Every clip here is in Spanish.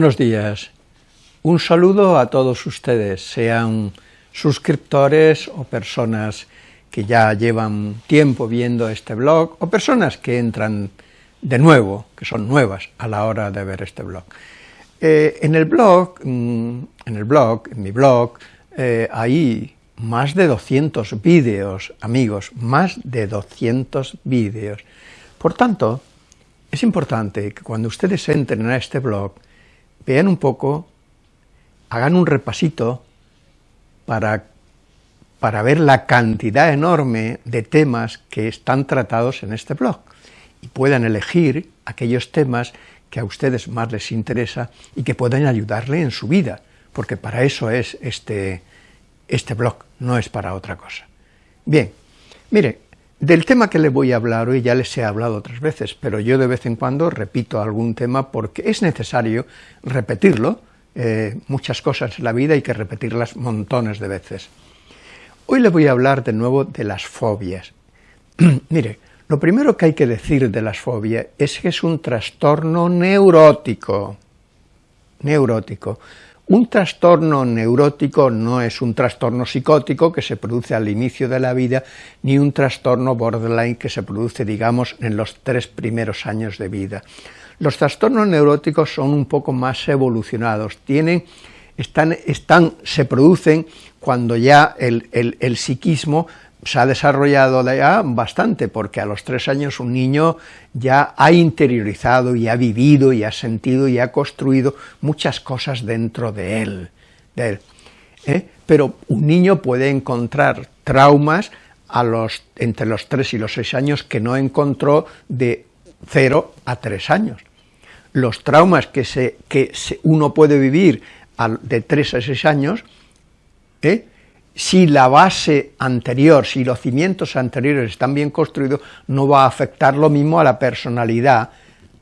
Buenos días. Un saludo a todos ustedes, sean suscriptores o personas que ya llevan tiempo viendo este blog, o personas que entran de nuevo, que son nuevas a la hora de ver este blog. Eh, en el blog, mm, en el blog, en mi blog, eh, hay más de 200 vídeos, amigos, más de 200 vídeos. Por tanto, es importante que cuando ustedes entren a este blog, vean un poco, hagan un repasito para, para ver la cantidad enorme de temas que están tratados en este blog y puedan elegir aquellos temas que a ustedes más les interesa y que puedan ayudarle en su vida, porque para eso es este, este blog, no es para otra cosa. Bien, mire, del tema que le voy a hablar hoy ya les he hablado otras veces, pero yo de vez en cuando repito algún tema porque es necesario repetirlo, eh, muchas cosas en la vida hay que repetirlas montones de veces. Hoy le voy a hablar de nuevo de las fobias. Mire, lo primero que hay que decir de las fobias es que es un trastorno neurótico. Neurótico. Un trastorno neurótico no es un trastorno psicótico que se produce al inicio de la vida, ni un trastorno borderline que se produce, digamos, en los tres primeros años de vida. Los trastornos neuróticos son un poco más evolucionados, tienen, están, se producen cuando ya el, el, el psiquismo se ha desarrollado ya bastante, porque a los tres años un niño ya ha interiorizado y ha vivido y ha sentido y ha construido muchas cosas dentro de él. ¿eh? Pero un niño puede encontrar traumas a los, entre los tres y los seis años que no encontró de cero a tres años. Los traumas que, se, que uno puede vivir de tres a seis años, ¿eh? Si la base anterior, si los cimientos anteriores están bien construidos, no va a afectar lo mismo a la personalidad.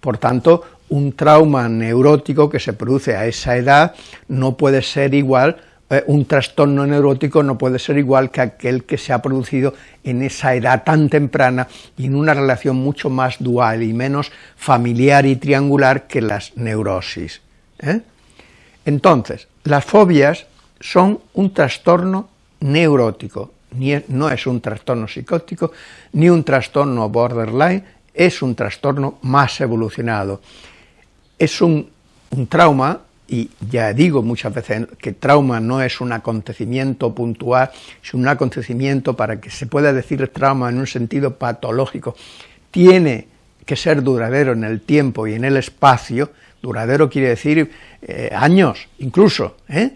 Por tanto, un trauma neurótico que se produce a esa edad no puede ser igual, eh, un trastorno neurótico no puede ser igual que aquel que se ha producido en esa edad tan temprana y en una relación mucho más dual y menos familiar y triangular que las neurosis. ¿eh? Entonces, las fobias son un trastorno neurótico, no es un trastorno psicótico, ni un trastorno borderline, es un trastorno más evolucionado. Es un, trauma, y ya digo muchas veces que trauma no es un acontecimiento puntual, es un acontecimiento para que se pueda decir trauma en un sentido patológico, tiene que ser duradero en el tiempo y en el espacio, duradero quiere decir eh, años incluso, ¿eh?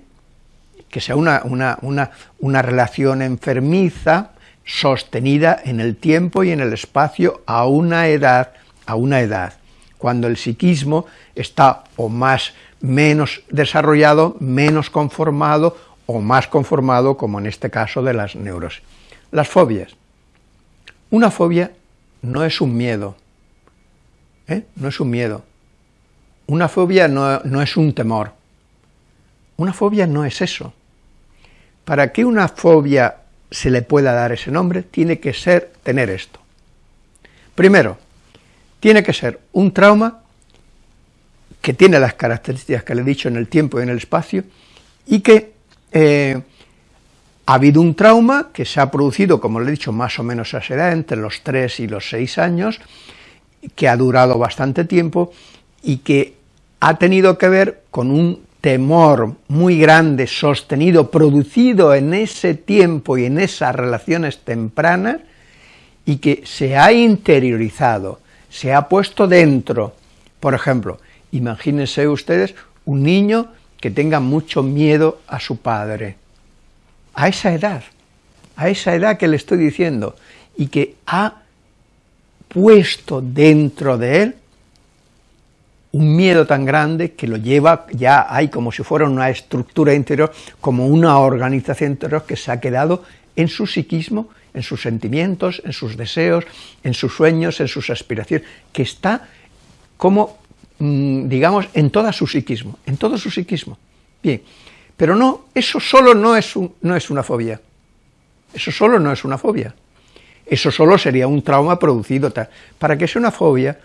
Que sea una, una, relación enfermiza, sostenida en el tiempo y en el espacio a una edad, a una edad, cuando el psiquismo está o más menos desarrollado, menos conformado o más conformado, como en este caso de las neurosis. Las fobias. Una fobia no es un miedo, ¿eh? no es un miedo. Una fobia no, no es un temor. Una fobia no es eso. Para que una fobia se le pueda dar ese nombre, tiene que ser tener esto. Primero, tiene que ser un trauma que tiene las características que le he dicho en el tiempo y en el espacio, y que eh, ha habido un trauma que se ha producido, como le he dicho, más o menos a esa edad, entre los 3 y los 6 años, que ha durado bastante tiempo, y que ha tenido que ver con un temor muy grande, sostenido, producido en ese tiempo y en esas relaciones tempranas, y que se ha interiorizado, se ha puesto dentro. Por ejemplo, imagínense ustedes un niño que tenga mucho miedo a su padre, a esa edad, a esa edad que le estoy diciendo, y que ha puesto dentro de él un miedo tan grande que lo lleva, ya hay como si fuera una estructura interior, como una organización interior que se ha quedado en su psiquismo, en sus sentimientos, en sus deseos, en sus sueños, en sus aspiraciones, que está como, mm, digamos, en todo su psiquismo, en todo su psiquismo. Bien, pero no, eso solo no es, no es una fobia, eso solo no es una fobia, eso solo sería un trauma producido, para que sea una fobia,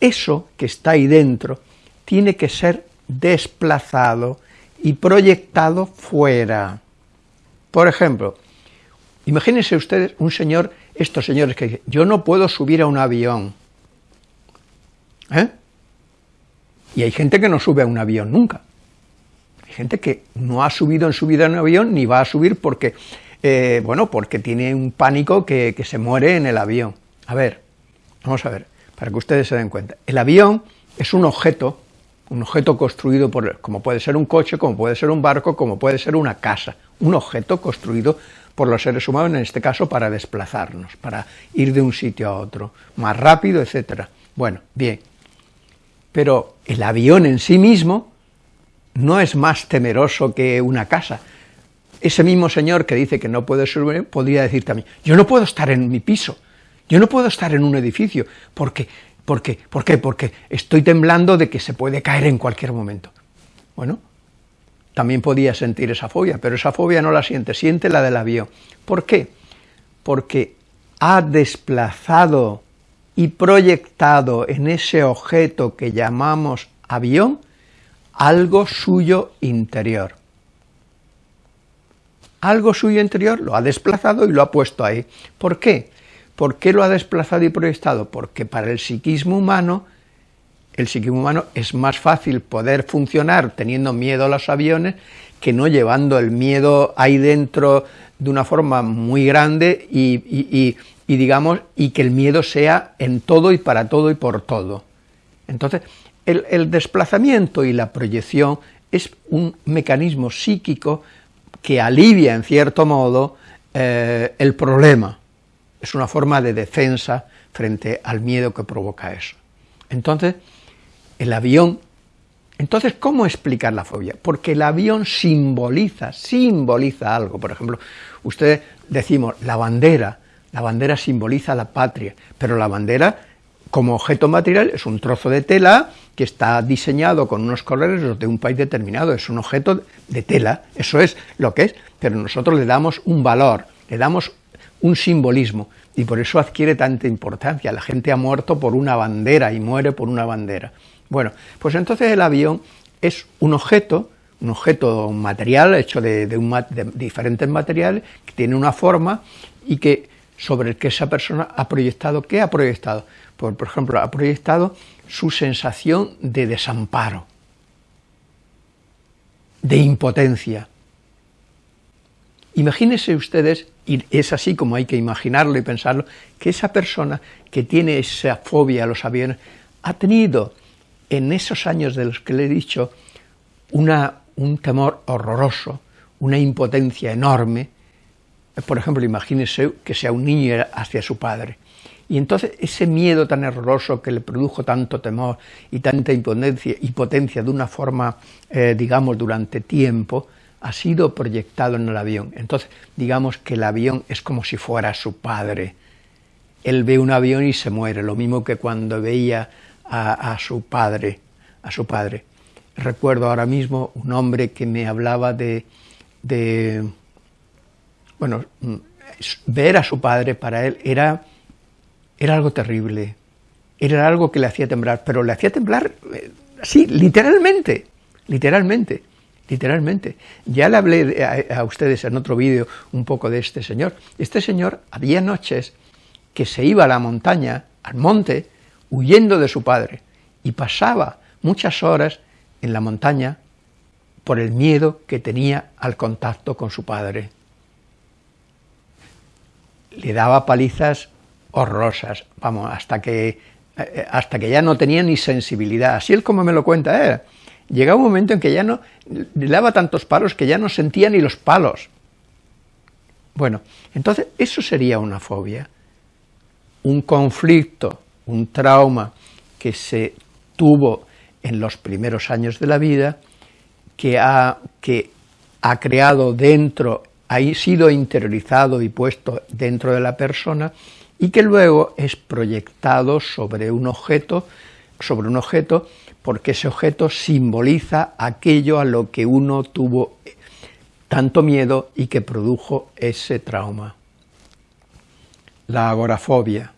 eso que está ahí dentro tiene que ser desplazado y proyectado fuera. Por ejemplo, imagínense ustedes un señor, estos señores que dicen, yo no puedo subir a un avión. ¿Eh? Y hay gente que no sube a un avión nunca. Hay gente que no ha subido en su vida en un avión ni va a subir porque, eh, bueno, porque tiene un pánico que se muere en el avión. A ver, vamos a ver, para que ustedes se den cuenta. El avión es un objeto, un objeto construido por, como puede ser un coche, como puede ser un barco, como puede ser una casa, un objeto construido por los seres humanos, en este caso para desplazarnos, para ir de un sitio a otro, más rápido, etcétera. Bueno, bien, pero el avión en sí mismo no es más temeroso que una casa. Ese mismo señor que dice que no puede subir, podría decir también, yo no puedo estar en mi piso, yo no puedo estar en un edificio, porque ¿Por qué? ¿Por qué? Porque estoy temblando de que se puede caer en cualquier momento. Bueno, también podía sentir esa fobia, pero esa fobia no la siente, siente la del avión. ¿Por qué? Porque ha desplazado y proyectado en ese objeto que llamamos avión algo suyo interior. Algo suyo interior lo ha desplazado y lo ha puesto ahí. ¿Por qué? ¿Por qué lo ha desplazado y proyectado? Porque para el psiquismo humano, el psiquismo humano es más fácil poder funcionar teniendo miedo a los aviones que no llevando el miedo ahí dentro de una forma muy grande y, digamos, y que el miedo sea en todo y para todo y por todo. Entonces, el, desplazamiento y la proyección es un mecanismo psíquico que alivia en cierto modo eh, el problema, es una forma de defensa frente al miedo que provoca eso. Entonces, el avión, entonces, ¿cómo explicar la fobia? Porque el avión simboliza, simboliza algo, por ejemplo, ustedes decimos, la bandera, la bandera simboliza la patria, pero la bandera, como objeto material, es un trozo de tela que está diseñado con unos colores de un país determinado, es un objeto de tela, eso es lo que es, pero nosotros le damos un valor, le damos un simbolismo, y por eso adquiere tanta importancia. La gente ha muerto por una bandera y muere por una bandera. Bueno, pues entonces el avión es un objeto, un objeto material hecho de, diferentes materiales, que tiene una forma y que sobre el que esa persona ha proyectado, ¿qué ha proyectado? Pues, por ejemplo, ha proyectado su sensación de desamparo, de impotencia, Imagínense ustedes, y es así como hay que imaginarlo y pensarlo, que esa persona que tiene esa fobia a los aviones ha tenido en esos años de los que le he dicho una, un temor horroroso, una impotencia enorme, por ejemplo, imagínense que sea un niño hacia su padre, y entonces ese miedo tan horroroso que le produjo tanto temor y tanta impotencia, impotencia de una forma, eh, digamos, durante tiempo, ha sido proyectado en el avión. Entonces, digamos que el avión es como si fuera su padre. Él ve un avión y se muere, lo mismo que cuando veía a, su padre, a su padre. Recuerdo ahora mismo un hombre que me hablaba de, de bueno, ver a su padre para él era, era algo terrible, era algo que le hacía temblar, pero le hacía temblar, eh, sí, literalmente, literalmente literalmente. Ya le hablé a, ustedes en otro vídeo un poco de este señor. Este señor había noches que se iba a la montaña, al monte, huyendo de su padre, y pasaba muchas horas en la montaña por el miedo que tenía al contacto con su padre. Le daba palizas horrorosas, vamos, hasta que, eh, hasta que ya no tenía ni sensibilidad. Así él como me lo cuenta, ¿eh? Llegaba un momento en que ya no, le daba tantos palos que ya no sentía ni los palos. Bueno, entonces eso sería una fobia, un conflicto, un trauma que se tuvo en los primeros años de la vida, que ha, que ha creado dentro, ha sido interiorizado y puesto dentro de la persona, y que luego es proyectado sobre un objeto, sobre un objeto porque ese objeto simboliza aquello a lo que uno tuvo tanto miedo y que produjo ese trauma. La agorafobia,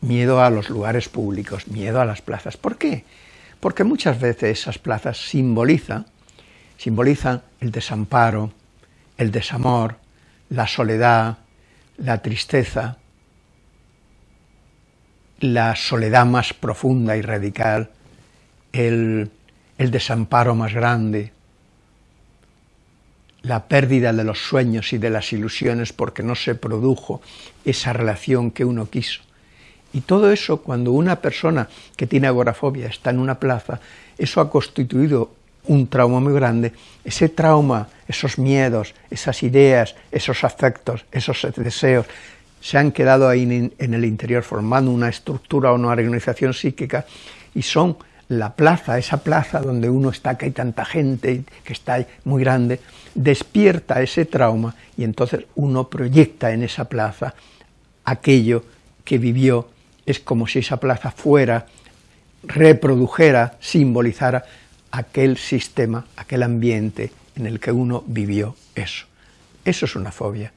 miedo a los lugares públicos, miedo a las plazas. ¿Por qué? porque muchas veces esas plazas simbolizan, simbolizan el desamparo, el desamor, la soledad, la tristeza, la soledad más profunda y radical, el, el desamparo más grande, la pérdida de los sueños y de las ilusiones porque no se produjo esa relación que uno quiso. Y todo eso, cuando una persona que tiene agorafobia está en una plaza, eso ha constituido un trauma muy grande, ese trauma, esos miedos, esas ideas, esos afectos, esos deseos, se han quedado ahí en, el interior formando una estructura o una organización psíquica y son la plaza, esa plaza donde uno está, que hay tanta gente, que está muy grande, despierta ese trauma y entonces uno proyecta en esa plaza aquello que vivió, es como si esa plaza fuera, reprodujera, simbolizara aquel sistema, aquel ambiente en el que uno vivió eso. Eso es una fobia.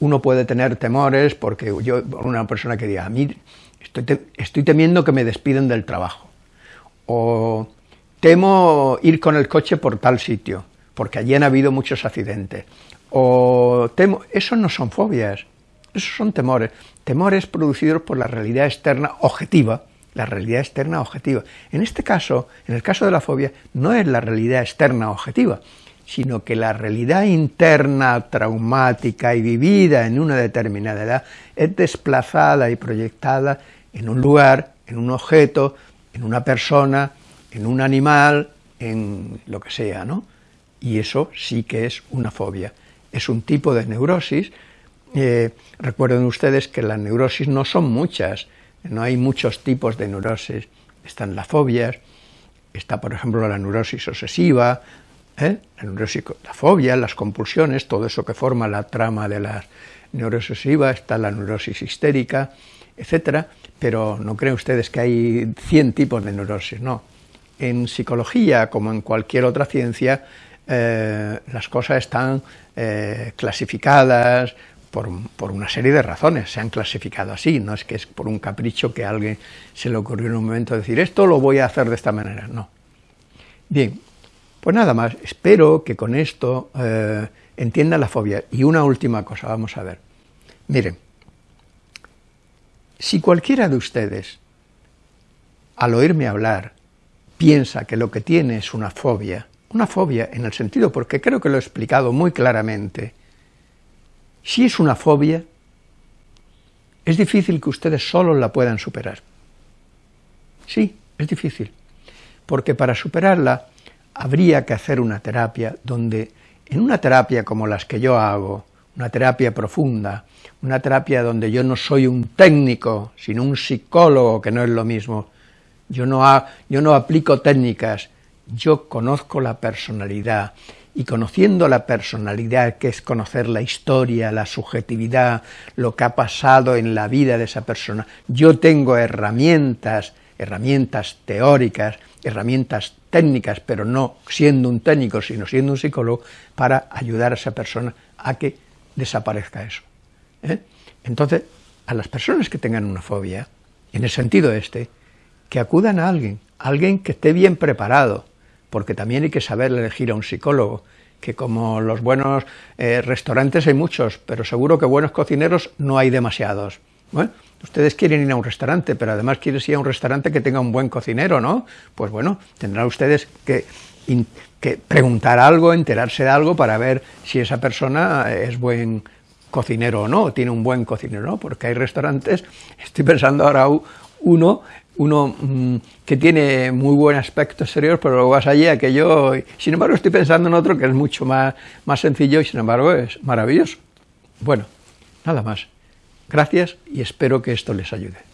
Uno puede tener temores porque yo, una persona que diga, a mí estoy, estoy temiendo que me despiden del trabajo, o temo ir con el coche por tal sitio, porque allí han habido muchos accidentes, o temo, eso no son fobias, esos son temores, temores producidos por la realidad externa objetiva, la realidad externa objetiva. En este caso, en el caso de la fobia, no es la realidad externa objetiva, sino que la realidad interna traumática y vivida en una determinada edad es desplazada y proyectada en un lugar, en un objeto, en una persona, en un animal, en lo que sea, ¿no? Y eso sí que es una fobia. Es un tipo de neurosis. Eh, recuerden ustedes que las neurosis no son muchas, no hay muchos tipos de neurosis. Están las fobias, está por ejemplo la neurosis obsesiva, ¿eh? la fobia, las compulsiones, todo eso que forma la trama de la neurosis está la neurosis histérica, etcétera, pero no creen ustedes que hay 100 tipos de neurosis, no. En psicología, como en cualquier otra ciencia, eh, las cosas están eh, clasificadas por, por, una serie de razones, se han clasificado así, no es que es por un capricho que a alguien se le ocurrió en un momento decir esto lo voy a hacer de esta manera, no. Bien, pues nada más, espero que con esto eh, entiendan la fobia. Y una última cosa, vamos a ver. Miren, si cualquiera de ustedes, al oírme hablar, piensa que lo que tiene es una fobia, una fobia en el sentido, porque creo que lo he explicado muy claramente, si es una fobia, es difícil que ustedes solo la puedan superar. Sí, es difícil, porque para superarla habría que hacer una terapia donde, en una terapia como las que yo hago, una terapia profunda, una terapia donde yo no soy un técnico, sino un psicólogo, que no es lo mismo. Yo no, yo no aplico técnicas, yo conozco la personalidad, y conociendo la personalidad, que es conocer la historia, la subjetividad, lo que ha pasado en la vida de esa persona, yo tengo herramientas, herramientas teóricas, herramientas técnicas, pero no siendo un técnico, sino siendo un psicólogo, para ayudar a esa persona a que desaparezca eso. ¿eh? Entonces, a las personas que tengan una fobia, en el sentido este, que acudan a alguien, alguien que esté bien preparado, porque también hay que saber elegir a un psicólogo, que como los buenos eh, restaurantes hay muchos, pero seguro que buenos cocineros no hay demasiados. Ustedes quieren ir a un restaurante, pero además quieren ir a un restaurante que tenga un buen cocinero, ¿no? Pues bueno, tendrán ustedes que que preguntar algo, enterarse de algo para ver si esa persona es buen cocinero o no, tiene un buen cocinero no, porque hay restaurantes, estoy pensando ahora uno, uno mm, que tiene muy buen aspecto exterior, pero luego vas allí aquello, sin embargo estoy pensando en otro que es mucho más, más sencillo y sin embargo es maravilloso. Bueno, nada más. Gracias y espero que esto les ayude.